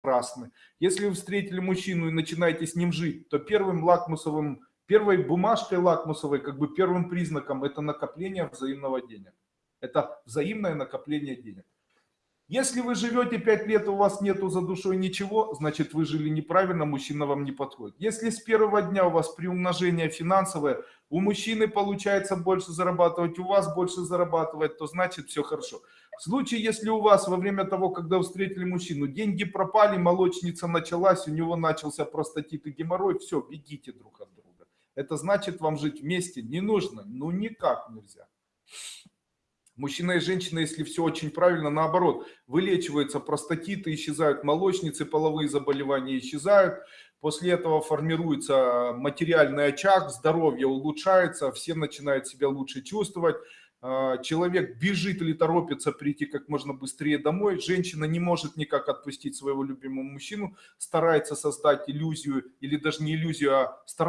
прекрасны. Если вы встретили мужчину и начинаете с ним жить, то первым лакмусовым, первой бумажкой лакмусовой, как бы первым признаком, это накопление взаимного денег. Это взаимное накопление денег. Если вы живете 5 лет, у вас нету за душой ничего, значит вы жили неправильно, мужчина вам не подходит. Если с первого дня у вас приумножение финансовое, у мужчины получается больше зарабатывать, у вас больше зарабатывать, то значит все хорошо. В случае, если у вас во время того, когда встретили мужчину, деньги пропали, молочница началась, у него начался простатит и геморрой, все, бегите друг от друга. Это значит вам жить вместе не нужно, ну никак нельзя. Мужчина и женщина, если все очень правильно, наоборот, вылечиваются простатиты, исчезают молочницы, половые заболевания исчезают. После этого формируется материальный очаг, здоровье улучшается, все начинают себя лучше чувствовать. А, человек бежит или торопится прийти как можно быстрее домой. Женщина не может никак отпустить своего любимого мужчину, старается создать иллюзию, или даже не иллюзию, а старается